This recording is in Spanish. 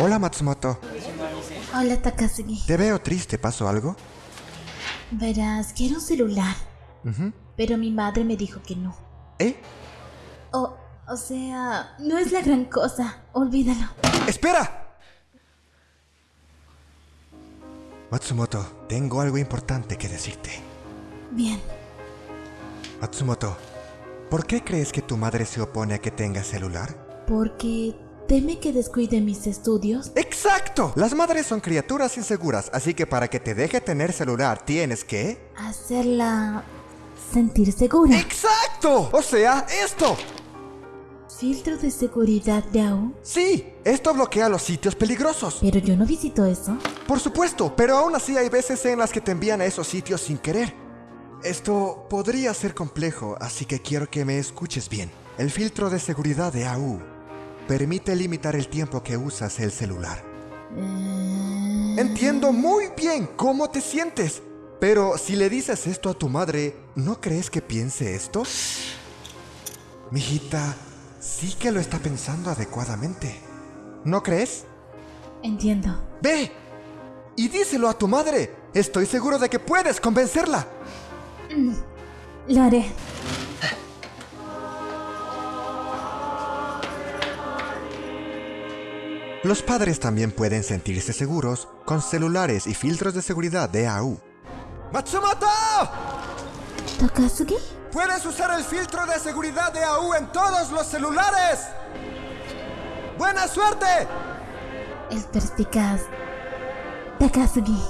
Hola Matsumoto. Hola Takasugi. Te veo triste, ¿pasó algo? Verás, quiero un celular. Pero mi madre me dijo que no. ¿Eh? O, o sea, no es la gran cosa. Olvídalo. ¡Espera! Matsumoto, tengo algo importante que decirte. Bien. Matsumoto, ¿por qué crees que tu madre se opone a que tengas celular? Porque teme que descuide mis estudios. ¡Exacto! Las madres son criaturas inseguras, así que para que te deje tener celular tienes que... Hacerla sentir segura. ¡Exacto! O sea, esto. ¿Filtro de seguridad de AU? Sí, esto bloquea los sitios peligrosos. Pero yo no visito eso. Por supuesto, pero aún así hay veces en las que te envían a esos sitios sin querer. Esto podría ser complejo, así que quiero que me escuches bien. El filtro de seguridad de AU permite limitar el tiempo que usas el celular. Entiendo muy bien cómo te sientes, pero si le dices esto a tu madre, ¿no crees que piense esto? Mijita, sí que lo está pensando adecuadamente. ¿No crees? Entiendo. Ve y díselo a tu madre. Estoy seguro de que puedes convencerla. Lo haré. Los padres también pueden sentirse seguros con celulares y filtros de seguridad de AU. ¡Matsumoto! ¿Takasugi? Puedes usar el filtro de seguridad de AU en todos los celulares. ¡Buena suerte! El perspicaz. Takasugi.